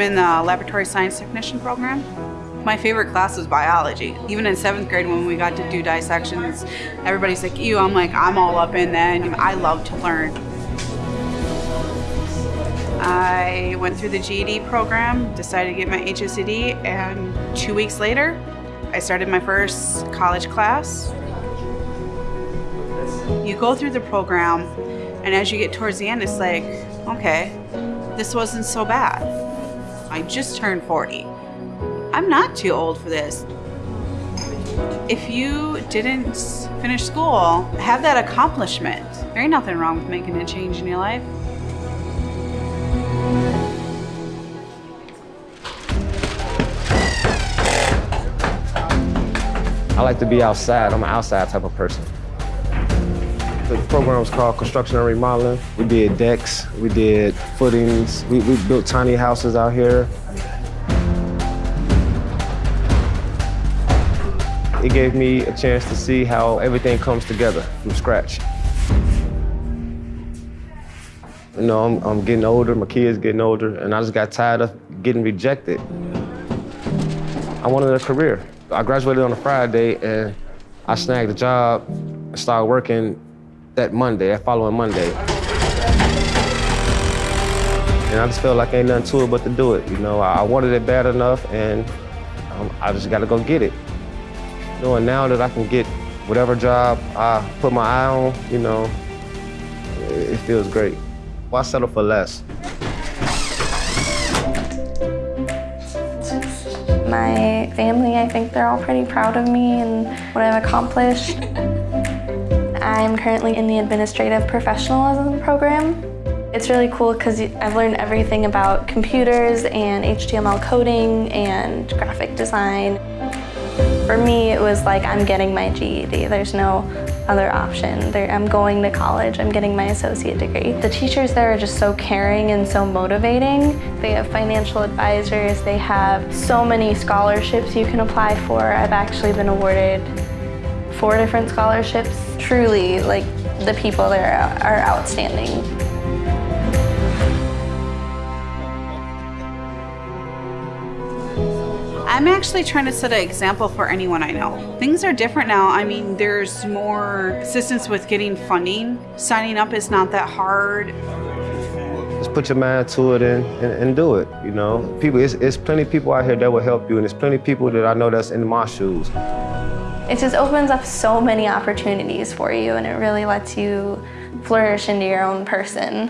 I'm in the laboratory science technician program. My favorite class was biology. Even in seventh grade when we got to do dissections, everybody's like, ew, I'm like, I'm all up in that. I love to learn. I went through the GED program, decided to get my HSED, and two weeks later, I started my first college class. You go through the program, and as you get towards the end, it's like, okay, this wasn't so bad. I just turned 40. I'm not too old for this. If you didn't finish school, have that accomplishment. There ain't nothing wrong with making a change in your life. I like to be outside. I'm an outside type of person. The program was called Construction and Remodeling. We did decks, we did footings, we, we built tiny houses out here. It gave me a chance to see how everything comes together from scratch. You know, I'm, I'm getting older, my kids getting older, and I just got tired of getting rejected. I wanted a career. I graduated on a Friday and I snagged a job started working that Monday, that following Monday. And I just felt like ain't nothing to it but to do it. You know, I wanted it bad enough and um, I just gotta go get it. You know, and now that I can get whatever job I put my eye on, you know, it, it feels great. Why settle for less? My family, I think they're all pretty proud of me and what I've accomplished. I'm currently in the administrative professionalism program. It's really cool because I've learned everything about computers and HTML coding and graphic design. For me, it was like I'm getting my GED. There's no other option. I'm going to college, I'm getting my associate degree. The teachers there are just so caring and so motivating. They have financial advisors, they have so many scholarships you can apply for. I've actually been awarded four different scholarships. Truly, like, the people there are outstanding. I'm actually trying to set an example for anyone I know. Things are different now. I mean, there's more assistance with getting funding. Signing up is not that hard. Just put your mind to it and, and, and do it, you know? People, it's, it's plenty of people out here that will help you, and there's plenty of people that I know that's in my shoes. It just opens up so many opportunities for you and it really lets you flourish into your own person.